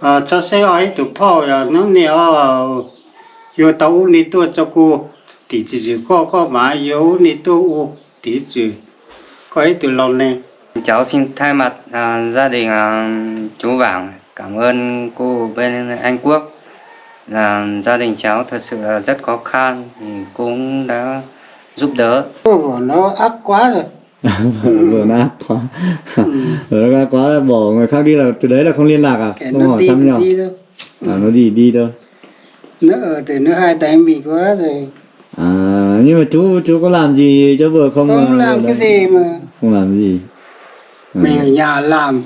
à cho xe ấy tụ phao ya nó nè yo tàu ni tu cho cô. Thì chỉ có có mà yo ni tu thì chỉ có ấy từ lâu nè. Cháu xin thay mặt à, gia đình à, chú Vàng cảm ơn cô bên Anh Quốc. Là gia đình cháu thật sự là rất khó khăn thì cũng đã giúp đỡ. Nó ác quá rồi vừa nó ác quá vừa nó ác quá bỏ người khác đi là từ đấy là không liên lạc à? Cái không hỏi thăm nhau. à nó đi đi đâu nó ở từ nó hai tay bị quá rồi. À nhưng mà chú chú có làm gì cho vừa không không mà- làm cái gì mà không làm gì? Ừ. mình ở nhà làm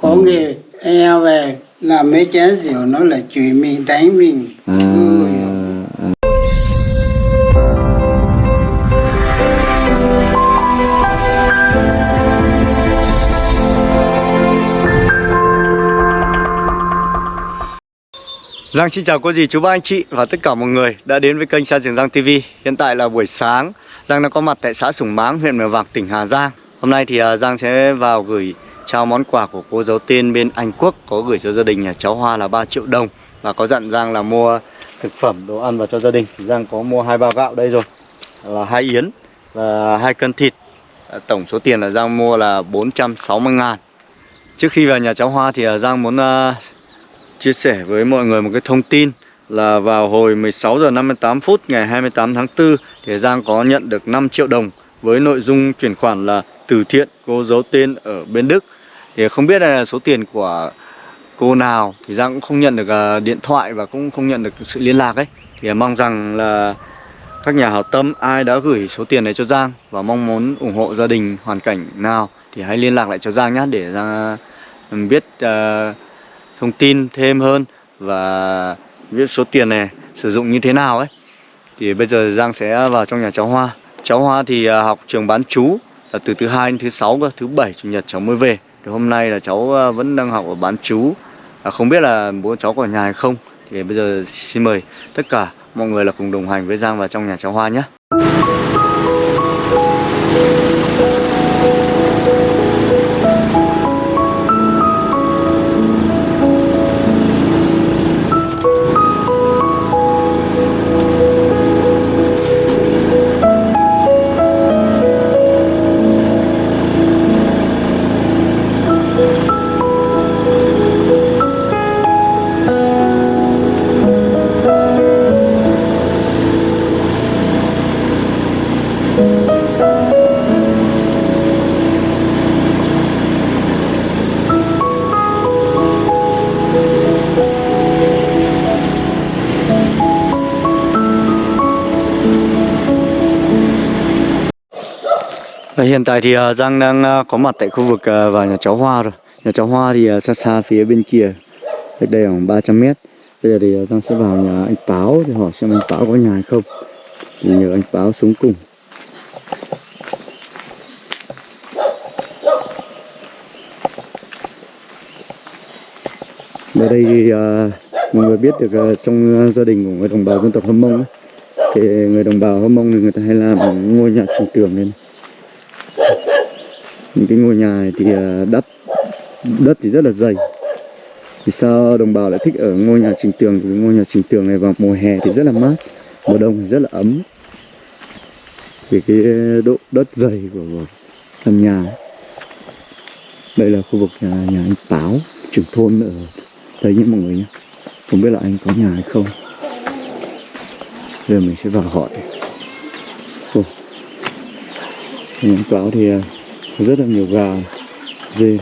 có nghề e về làm mấy chén rượu nó là chửi mình đánh mình à, Ôi, Giang xin chào cô dì, chú ba, anh chị và tất cả mọi người đã đến với kênh Sa Trường Giang TV Hiện tại là buổi sáng, Giang đang có mặt tại xã Sùng Máng, huyện Mèo Vạc, tỉnh Hà Giang. Hôm nay thì à, Giang sẽ vào gửi trao món quà của cô giáo Tiên bên Anh Quốc Có gửi cho gia đình nhà cháu Hoa là 3 triệu đồng. Và có dặn Giang là mua thực phẩm, đồ ăn vào cho gia đình. Thì Giang có mua hai bao gạo đây rồi Là hai yến và hai cân thịt. À, tổng số tiền là Giang mua là 460 ngàn. Trước khi vào nhà cháu Hoa thì à, Giang muốn chia sẻ với mọi người một cái thông tin là vào hồi 16 giờ 58 phút ngày 28 tháng 4 thì Giang có nhận được 5 triệu đồng với nội dung chuyển khoản là từ thiện cô giấu tên ở bên Đức. Thì không biết là số tiền của cô nào thì Giang cũng không nhận được à, điện thoại và cũng không nhận được sự liên lạc ấy. Thì mong rằng là các nhà hảo tâm ai đã gửi số tiền này cho Giang và mong muốn ủng hộ gia đình hoàn cảnh nào thì hãy liên lạc lại cho Giang nhé để Giang à, biết uh, thông tin thêm hơn và biết số tiền này sử dụng như thế nào ấy. Thì bây giờ Giang sẽ vào trong nhà cháu Hoa. Cháu Hoa thì à, học trường bán chú là từ thứ hai đến thứ sáu cơ thứ bảy chủ nhật cháu mới về. Thì hôm nay là cháu à, vẫn đang học ở bán chú. À, không biết là bố cháu có ở nhà hay không. Thì bây giờ xin mời tất cả mọi người là cùng đồng hành với Giang vào trong nhà cháu Hoa nhé. Hiện tại thì à, Giang đang à, có mặt tại khu vực à, và vào nhà cháu Hoa rồi. Nhà cháu Hoa thì xa xa phía bên kia, cách đây khoảng 300 mét. Bây giờ thì Giang sẽ vào nhà anh Báo để hỏi xem anh Báo có nhà hay không. Thì nhờ anh Báo xuống cùng. Ở đây thì mọi người biết được trong gia đình của người đồng bào dân tộc Hâm Mông ấy, thì người đồng bào Hâm Mông thì người ta hay làm ngôi nhà trình tường lên cái ngôi nhà này thì à, đất đất thì rất là dày. Thì sao đồng bào lại thích ở ngôi nhà trình tường? Vì ngôi nhà trình tường này vào mùa hè thì rất là mát mùa đông thì rất là ấm. Vì cái độ đất dày của, căn nhà đây là khu vực nhà, nhà anh Páo trưởng thôn ở đây nhé mọi người nhé. Không biết là anh có nhà hay không. Giờ mình sẽ vào hỏi. Ồ. Nhà anh Páo thì à, rất là nhiều gà dê.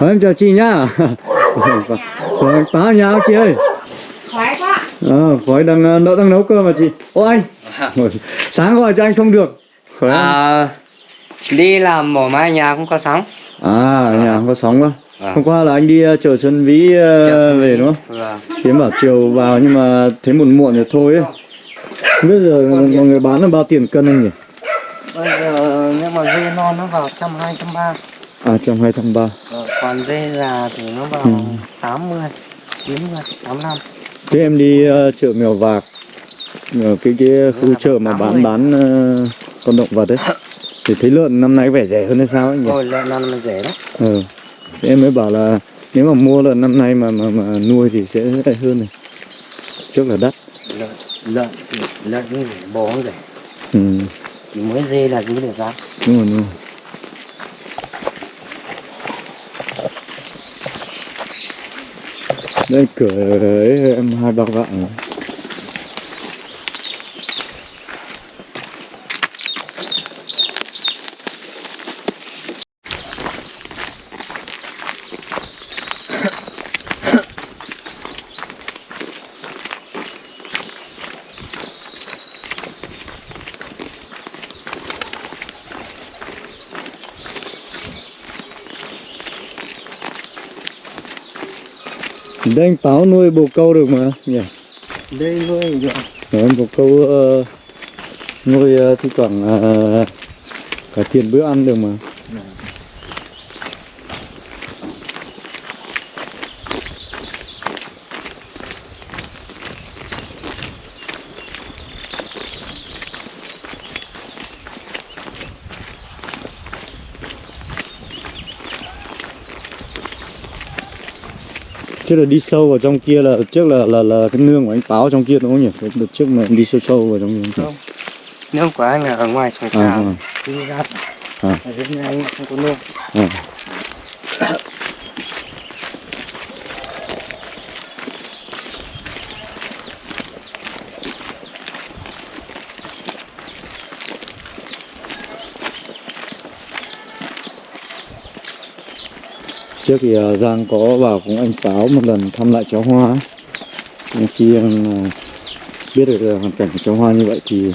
Ờ, em chào chị nhá. Anh Páo nhà không chị ơi. Khói quá. Ờ, khói đang ờ, đang nấu cơm mà chị. Ô anh. Sáng gọi cho anh không được. Khói à, à, đi làm mổ mai nhà cũng có sóng. À nhà không có sóng quá Vâng. Hôm qua là anh đi ờ, chợ Xuân Vĩ Xuân về đúng không? Vâng. Thì em bảo chiều vào nhưng mà thấy muộn muộn rồi thôi ấy. Không biết giờ mọi người bán là bao tiền cân anh nhỉ? bây giờ nếu mà dê non nó vào trăm hai trăm ba. À trăm hai trăm ba. Còn dê già thì nó vào Ừ. tám mươi chín mươi tám năm Thế em đi ờ, chợ Mèo Vạc. Ở cái cái khu chợ mà bán bán ờ, con động vật ấy. Thì thấy lợn năm nay vẻ rẻ hơn hay sao ấy nhỉ? Ôi lợn ăn là rẻ đấy Ừ. Em mới bảo là nếu mà mua là năm nay mà mà mà nuôi thì sẽ ấy hơn này. Trước là đắt. Lợn lợn lợn rẻ bò rẻ. Ừ mới dê là cứ được giá đúng rồi đúng rồi. Đây, cửa ấy, em hai bao đây anh báo nuôi bồ câu được mà. Nhỉ. Đây thôi rồi Đấy, bồ câu ờ, nuôi ờ, thi thoảng ờ, cải thiện bữa ăn được mà trước là đi sâu vào trong kia là trước là là là cái nương của anh báo trong kia đúng không nhỉ? Cái đợt trước mà đi sâu sâu vào trong kia. Nếu của anh là ở ngoài sông à, trào à, đi ra. À, này anh không có nương. À. trước thì à, Giang có vào cùng anh Báo một lần thăm lại cháu Hoa. Nhưng khi à, biết được là hoàn cảnh của cháu Hoa như vậy thì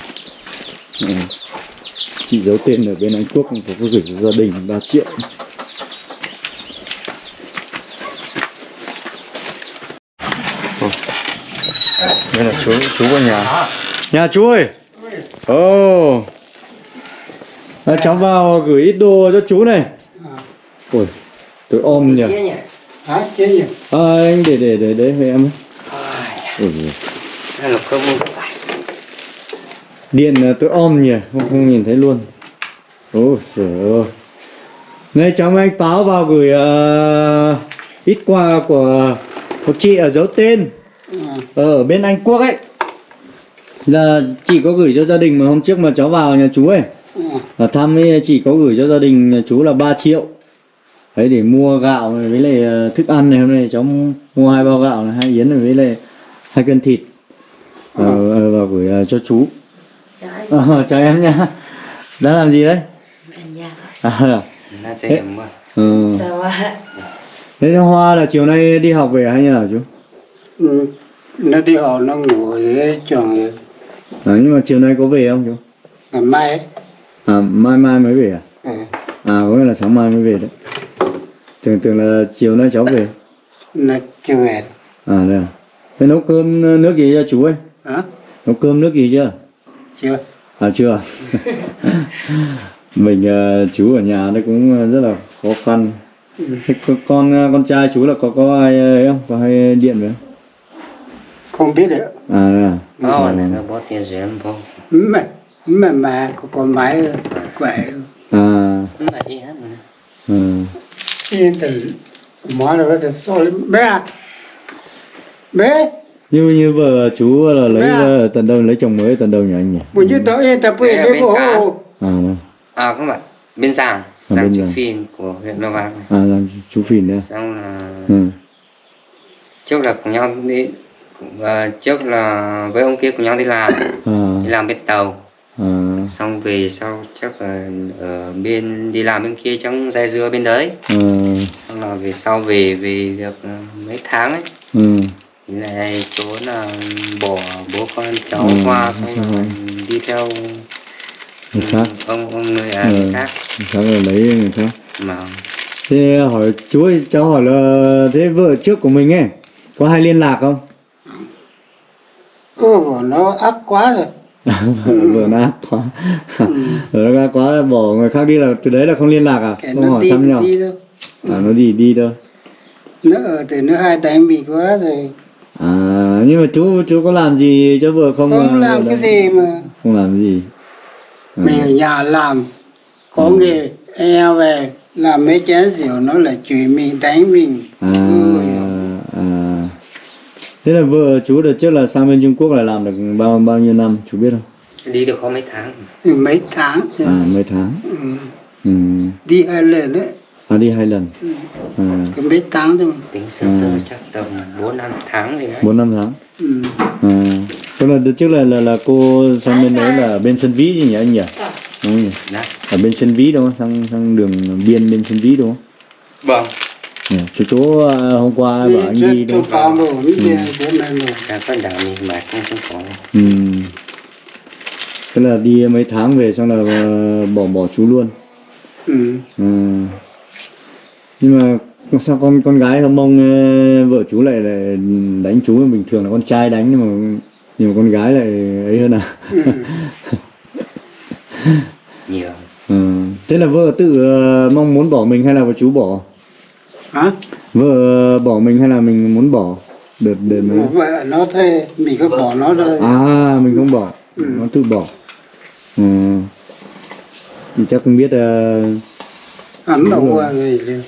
chị giấu tên ở bên Anh Quốc có gửi cho gia đình 3 triệu. Đây là chú chú ở nhà. Nhà chú ơi! Ồ! À, cháu vào gửi ít đồ cho chú này. Ôi tôi ôm nhỉ hả? Chế nhỉ à, anh để để để để về em ấy. Là cơ mua điện là tôi ôm nhỉ không, không nhìn thấy luôn. Ôi trời ơi. Này cháu anh báo vào gửi ờ, ít quà của một chị ở dấu tên. À, ở bên Anh Quốc ấy. Là chị có gửi cho gia đình mà hôm trước mà cháu vào nhà chú ấy. À, là thăm ấy, chị có gửi cho gia đình nhà chú là 3 triệu đấy để mua gạo này với lại ờ, thức ăn này hôm nay cháu mua hai bao gạo này hai yến này với lại hai cân thịt. Vào, ờ, vào gửi ờ, cho chú. Chào Ờ, chào em nha. Đã làm gì đấy? À, là- chơi điểm mà. Ừ. Thế hoa là chiều nay đi học về hay như nào chú? Ừ. nó đi học nó ngủ dưới trường rồi. À, nhưng mà chiều nay có về không chú? Ngày mai ấy. à mai mai mới về à? À, à có nghĩa là sáng mai mới về đấy tưởng tưởng là chiều nay cháu về. Nó chưa về. À đây à? Thế nấu cơm ờ, nước gì cho chú ấy? Hả? Nấu cơm nước gì chưa? Chưa. À chưa. Mình ờ, chú ở nhà đấy cũng ờ, rất là khó khăn. Thế con con trai chú là có có ai ấy không? Có hay điện về không? Không biết được à đây à? Đó, này nó bó tiền rẻ vô mà mà mà có con máy quậy à. Mà đi hết rồi. Ừ. từ món thể so lên bé à. Bé. Như như vợ chú là lấy Bé à? ở tận đâu lấy chồng mới ở tận đâu nhỉ anh nhỉ? Buổi như tối yên tập bên bộ cá. à đây. À không phải. Bên Giàng À, Giàng Giàng. Phiên của huyện Vang này. À làm chú phìn đấy Xong là ừ. Trước là cùng nhau đi và Trước là với ông kia cùng nhau đi làm. À, Đi làm bên tàu. à, Xong về sau chắc là ở bên đi làm bên kia trong dây dưa bên đấy. À, Xong là về sau về về được ờ, mấy tháng ấy. Ừ. thì lại chỗ là bỏ bố con cháu Ừ, qua xong rồi. rồi. đi theo người khác. ông ông người à, Ừ. người khác. Người khác là lấy người khác. Mà thế hỏi chú ơi cháu hỏi là thế vợ trước của mình ấy có hay liên lạc không? Ô bộ nó ác quá rồi nó ác quá. Nó ác quá bỏ người khác đi là từ đấy là không liên lạc à? Cái không hỏi thăm nhau. à nó đi đi thôi. Nó ở từ nó hai đánh bị quá rồi. À nhưng mà chú chú có làm gì cho vợ không không mà làm cái gì mà. không làm gì? Ừ. mình ở nhà làm. Có Ừ. nghề e về. Làm mấy chén rượu nó là chửi mình đánh mình À, à. Thế là vợ chú đợt trước là sang bên Trung Quốc là làm được bao bao nhiêu năm chú biết không? đi được có mấy tháng mấy tháng À mấy tháng. ừ. Ừ. đi hai lần đấy À đi hai lần. À, cái mấy tháng thôi tính sơ sơ chắc tầm bốn năm tháng gì đấy bốn năm tháng. ừ. À. Tức là đợt trước là là là cô sang bên đấy là bên Sơn Vĩ nhỉ anh nhỉ? Đúng không nhỉ? đấy Ở bên Vĩ đúng không? Sang sang đường biên bên Sơn Vĩ đúng không? vâng Ừ. Chú chú à, hôm qua bảo anh đi đâu? con rồi đi bố mẹ rồi cả con đảo mình mà không không có Ừ. Tức là đi mấy tháng về xong là ờ, bỏ bỏ chú luôn. ừ. Ừ. Nhưng mà sao con con gái hâm mong ờ, vợ chú lại lại đánh chú bình thường là con trai đánh nhưng mà nhưng mà con gái lại ấy hơn à? Ừ. nhiều ừ. Thế là vợ tự ờ, mong muốn bỏ mình hay là vợ chú bỏ? Hả Vợ bỏ mình hay là mình muốn bỏ? Đợt đợt mấy? vợ nó thế mình cứ bỏ nó thôi À mình không bỏ, nó tự bỏ. Ừ. Thì chắc không biết ờ, ấm đâu qua người liền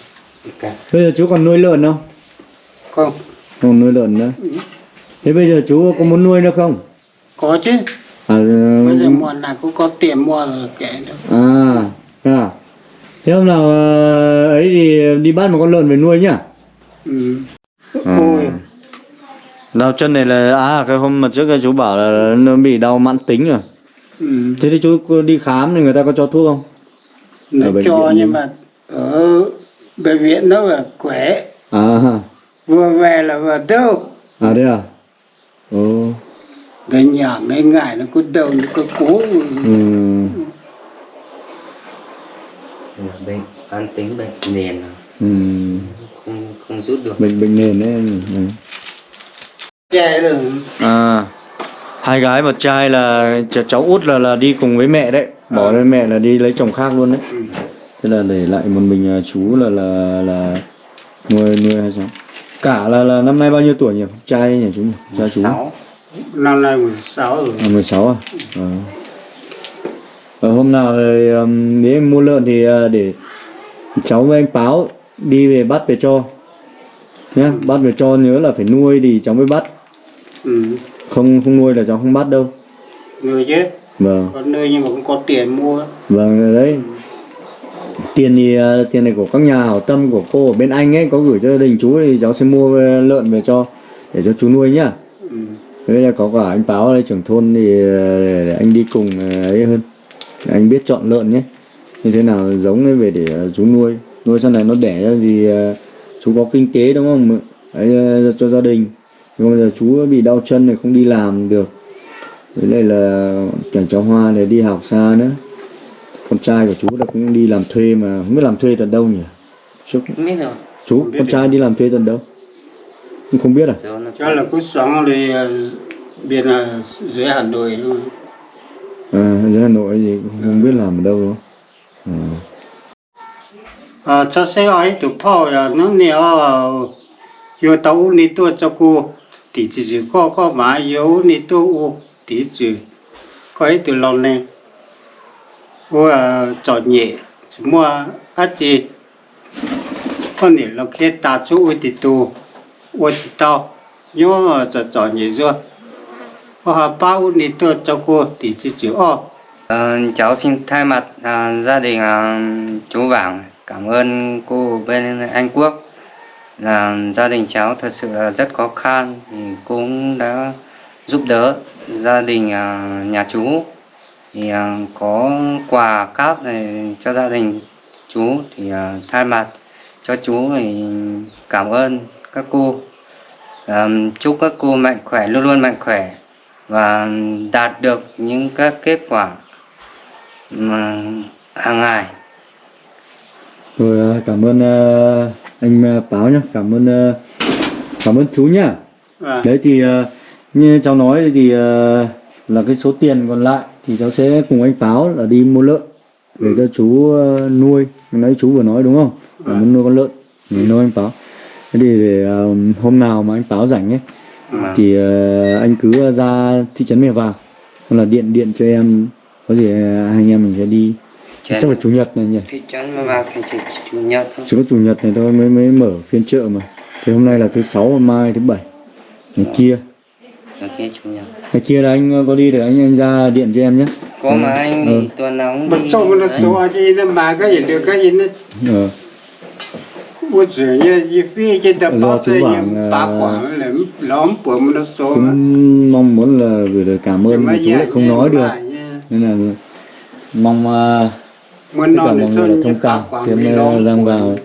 bây giờ chú còn nuôi lợn không? không Còn nuôi lợn nữa. Thế bây giờ chú có muốn nuôi nữa không? có chứ À, bây giờ mùa nào cũng có tiền mua rồi kệ đâu à, à. Thế hôm nào ờ, ấy thì đi bắt một con lợn về nuôi nhá. ừ. ôi Đau chân này là à cái hôm mà trước cái chú bảo là nó bị đau mãn tính rồi. ừ. Thế thì chú đi khám thì người ta có cho thuốc không? nó cho nhưng mà ở bệnh viện nó là khỏe À, vừa về là vừa đâu à đây à? Ồ, cái nhà mấy ngày nó cứ đâu nó cứ cố ừ. Bệnh an tính bệnh nền à. Ừ. không không rút được Bệnh bệnh nền đấy. Ừ. che rồi À, hai gái một trai là ch- cháu út là là đi cùng với mẹ đấy, bỏ lên mẹ là đi lấy chồng khác luôn đấy. ừ. Thế là để lại một mình à, chú là là là nuôi nuôi hay sao? Cả là là năm nay bao nhiêu tuổi nhỉ? Trai nhỉ chú nhỉ? Trai chú. sáu năm nay 16 rồi À, 16 à? Ờ. Ờ, hôm nào nếu em mua lợn thì à, để cháu với anh Báo đi về bắt về cho. Nhá bắt về cho nhớ là phải nuôi thì cháu mới bắt. Ừ. không không nuôi là cháu không bắt đâu. Người chứ? Vâng. Có nơi nhưng mà cũng có tiền mua. Vâng đấy. Tiền thì à, tiền này của các nhà hảo tâm của cô ở bên anh ấy có gửi cho gia đình chú thì cháu sẽ mua lợn về cho để cho chú nuôi nhá. Ừ. Thế là có cả anh Báo đây trưởng thôn thì để, anh đi cùng ấy hơn anh biết chọn lợn nhé. Như thế nào giống ấy về để à, chú nuôi. Nuôi sau này nó đẻ ra thì à, chú có kinh tế đúng không ấy à, cho gia đình. Nhưng mà bây giờ chú bị đau chân này không đi làm được. Với lại là cảnh cháu Hoa này đi học xa nữa. Con trai của chú là cũng đi làm thuê mà. Không biết làm thuê tận đâu nhỉ? Chú, không biết rồi chú con trai đi làm thuê tận đâu? Không không biết à? Cho là cứ sống đi bên là dưới Hà Nội Ờ, à dưới Hà Nội thì không, không biết làm ở đâu đúng à. à cho xe ấy tụ phao là nó nhiều ờ, yo tàu ni tu cho cô. Thì chỉ chỉ có có mà yếu ni tu thì chỉ có ấy từ lâu này ô à cho nhẹ chỉ mua á chỉ con này là khi ta chú ô tí tu ô tí tao. Nhớ trò trò nhẹ rồi ô bao nhiêu tu cho cô chỉ chỉ ô cháu xin thay mặt à, gia đình à, chú Vàng cảm ơn cô bên Anh Quốc. Là gia đình cháu thật sự là rất khó khăn thì cũng đã giúp đỡ gia đình à, nhà chú. Thì à, có quà cáp này cho gia đình chú thì à, thay mặt cho chú thì cảm ơn các cô. À, chúc các cô mạnh khỏe luôn luôn mạnh khỏe và đạt được những các kết quả mà hàng ngày. Rồi à, cảm ơn à, anh à, Báo nhá. Cảm ơn à, cảm ơn chú nhá. À, đấy thì à, như cháu nói thì à, là cái số tiền còn lại thì cháu sẽ cùng anh Báo là đi mua lợn để cho chú à, nuôi. Nãy chú vừa nói đúng không? Là muốn nuôi con lợn để nuôi anh Báo. Thế thì để à, hôm nào mà anh Báo rảnh ấy mà thì ờ, anh cứ ra thị trấn mẹ vào. Xong là điện điện cho em có gì ờ, hai anh em mình sẽ đi. Chắc là chủ nhật này nhỉ? Thị trấn mà vào thành chỉ chủ nhật thôi. chỉ có chủ nhật này thôi mới mới mở phiên chợ mà. Thì hôm nay là thứ sáu mai thứ bảy. Ngày kia. Ngày kia chủ nhật. Ngày kia là anh có đi để anh anh ra điện cho em nhé. Có mà anh Ừ. thì tuần nào cũng đi trông nó đấy. số gì mà cái gì được cái gì nó ờ. Ủa trời như như phi trên tập Do chú như à, cũng mong muốn là gửi lời cảm ơn mà chú lại không nói được. nên là mong uh, tất cả mọi người là thông cảm em uh, đang vào.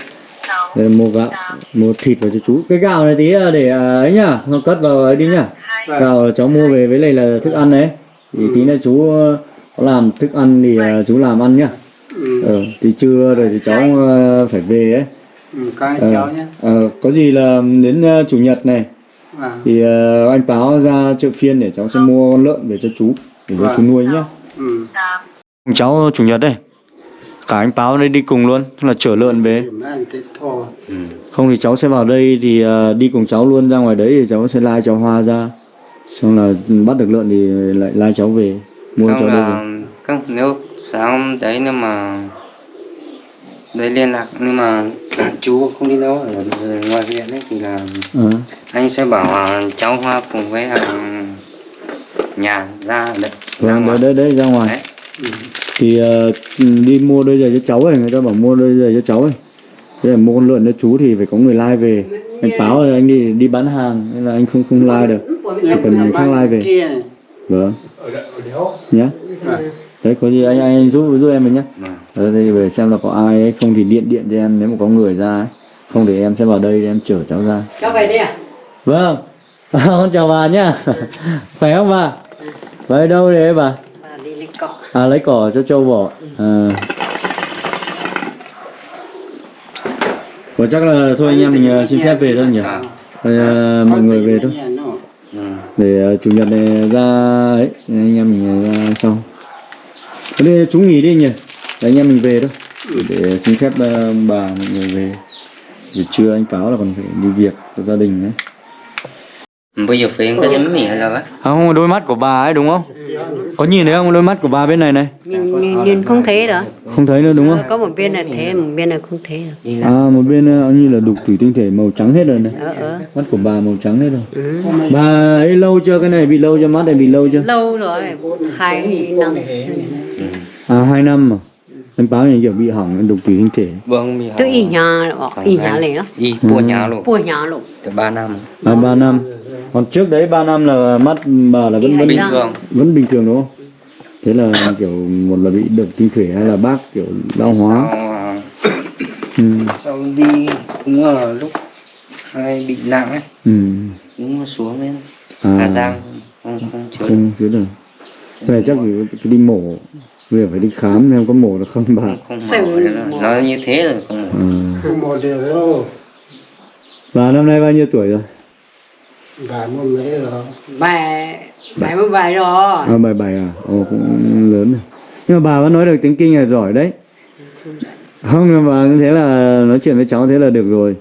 để mua gạo mua thịt vào cho chú. Cái gạo này tí để ấy nhá nó cất vào ấy đi nhá. Vâng. gạo cháu mua về với lại là thức ăn đấy. Thì tí nữa chú làm thức ăn thì chú làm ăn nhá. Ừ, ờ thì trưa rồi thì cháu uh, phải về ấy ừ, cái ờ, cháu nhé. ờ, có gì là đến uh, chủ nhật này. Vâng. Thì uh, anh báo ra chợ phiên để cháu sẽ mua con lợn về cho chú để cho Vâng. chú nuôi nhá ừ. Cháu chủ nhật đây. Cả anh báo đây đi cùng luôn tức là chở lợn về. Ừ. không thì cháu sẽ vào đây thì uh, đi cùng cháu luôn ra ngoài đấy thì cháu sẽ lai cháu hoa ra. Xong là bắt được lợn thì lại lai cháu về mua Xong cháu đây về. là không nếu sáng đấy nhưng mà đấy liên lạc nhưng mà chú không đi đâu ở ngoài viện ấy thì là Ờ. anh sẽ bảo là cháu hoa cùng với hàng nhà ra đấy ra ngoài. đấy đấy ra ngoài Đấy. ừ. thì uh, đi mua đôi giày cho cháu ấy người ta bảo mua đôi giày cho cháu ấy thế là mua con lợn cho chú thì phải có người lai về anh báo là anh đi đi bán hàng nên là anh không không lai được chỉ cần người khác lai về vâng nhá Vâng. Đấy có gì anh anh giúp giúp em mình nhá Vâng. Ờ, thì về xem là có ai ấy, không thì điện điện cho em nếu mà có người ra ấy. không thì em sẽ vào đây để em chở cháu ra Cháu về đi à? vâng con chào bà nhá khỏe không bà bà ở đâu đấy bà Bà đi lấy cỏ. à lấy cỏ cho trâu bò à. Ủa, chắc là thôi anh em mình ờ, xin phép về thôi nhỉ À. Mọi người về thôi Ừ. để ờ, chủ nhật này ra ấy anh em mình ra sau Thế chú chúng nghỉ đi nhỉ? Để anh em mình về thôi. Ừ, để xin phép ờ, bà mọi người về. Vì trưa anh Pháo là còn phải đi việc của gia đình đấy bây giờ phải cái giấm mì hay là không đôi mắt của bà ấy đúng không? Có nhìn thấy không? Đôi mắt của bà bên này này. Nhìn, nhìn, nhìn không thấy đó. không thấy nữa đúng không? Có một bên là thế, một bên là không thấy được. đi là à một bên ờ, như là đục thủy tinh thể màu trắng hết rồi này. Ờ, ờ. mắt của bà màu trắng hết rồi. Ừ. bà ấy lâu chưa? Cái này bị lâu chưa? Mắt này bị lâu chưa? Lâu rồi, hai năm. à hai năm mà anh báo này kiểu bị hỏng đục thủy tinh thể. Vâng mì Tự ý nhà, ý nhà này đó. y của nhà luôn Bùa nhà luôn. từ ba năm. À ba năm. Còn trước đấy 3 năm là mắt bà là vẫn vẫn bình thường. Vẫn bình thường đúng không? Thế là kiểu một là bị đục tinh thể hay là bác kiểu lao hóa? Sau à, ừ. sau đi cũng là lúc hay bị nặng ấy. Ừ. cũng xuống lên. À, Hà Giang không không chữa không chữa được. Cái này chắc phải đi mổ bây phải đi khám xem có mổ được không bà? Không mổ nữa là- nó như thế rồi không mổ. À. không một điều đâu. Bà năm nay bao nhiêu tuổi rồi? Bà mua mấy rồi. Bài, bài mới bài rồi. à bảy bảy à? Ồ cũng lớn rồi. Nhưng mà bà vẫn nói được tiếng kinh là giỏi đấy. Không mà bà như thế là nói chuyện với cháu thế là được rồi.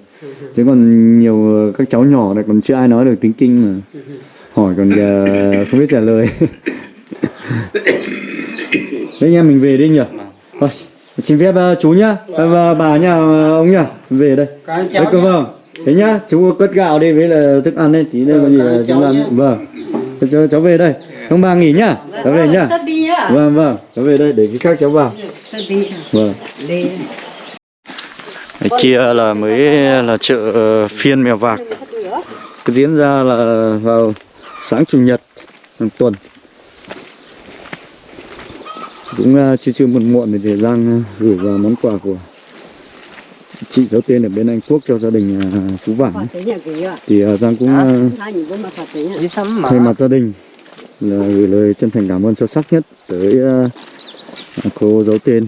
Chứ còn nhiều các cháu nhỏ này còn chưa ai nói được tiếng kinh mà. Hỏi còn giờ không biết trả lời thế nha mình về đi nhỉ? Thôi xin phép uh, chú nhá. Và bà nhá ông nhá. Về đây. Đấy, cơ vâng. Thế nhá chú cất gạo đi với là thức ăn đấy tí nữa có gì là chúng nhé. vâng. Thế cháu, cháu về đây. Ông bà nghỉ nhá. Cháu về nhá. vâng vâng. Cháu về đây để cái khác cháu vào. Vâng Đi. Cái kia là mới là chợ ờ, phiên mèo vạc. Cái diễn ra là vào sáng chủ nhật hàng tuần Cũng uh, chưa chưa muộn muộn để Giang uh, gửi vào món quà của chị giấu tên ở bên Anh Quốc cho gia đình uh, chú kìa. Thì Giang cũng thay mặt gia đình là gửi lời chân thành cảm ơn sâu sắc nhất tới cô giấu tên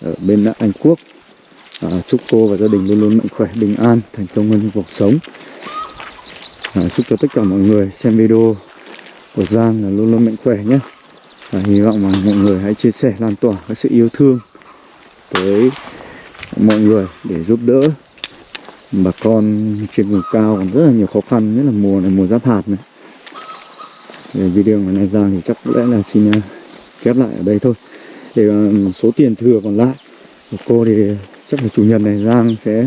ở bên Anh Quốc À, chúc cô và gia đình luôn luôn mạnh khỏe, bình an, thành công hơn trong cuộc sống. À, chúc cho tất cả mọi người xem video của Giang là luôn luôn mạnh khỏe nhé. Và hy vọng mà mọi người hãy chia sẻ, lan tỏa cái sự yêu thương tới mọi người để giúp đỡ bà con trên vùng cao còn rất là nhiều khó khăn, nhất là mùa này mùa giáp hạt này. để video ngày nay Giang thì chắc có lẽ là xin à, khép lại ở đây thôi. Để à, số tiền thừa còn lại của cô thì chắc là chủ nhật này Giang sẽ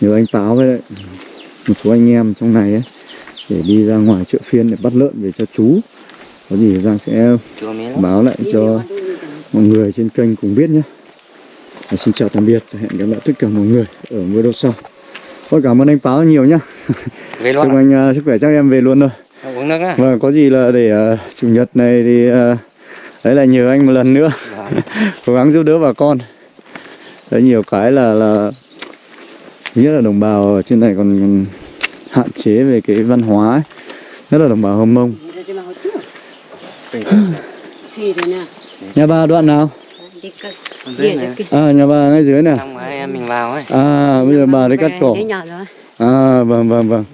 nhờ anh Táo với lại một số anh em trong này ấy để đi ra ngoài chợ phiên để bắt lợn về cho chú có gì Giang sẽ báo lại cho mọi người trên kênh cùng biết nhé Và xin chào tạm biệt và hẹn gặp lại tất cả mọi người ở video sau Thôi cảm ơn anh Báo nhiều nhá Về Chúc luôn à? anh uh, sức khỏe chắc em về luôn thôi Uống nước á? Vâng có gì là để uh, chủ nhật này thì uh, đấy là nhờ anh một lần nữa Vâng. cố gắng giúp đỡ bà con đấy nhiều cái là là nhất là đồng bào ở trên này còn, hạn chế về cái văn hóa ấy. nhất là đồng bào hâm mông? Nhà bà đoạn nào? À nhà bà ngay dưới này. Xong rồi em mình vào ấy. à bây giờ bà đi cắt rồi. à vâng vâng vâng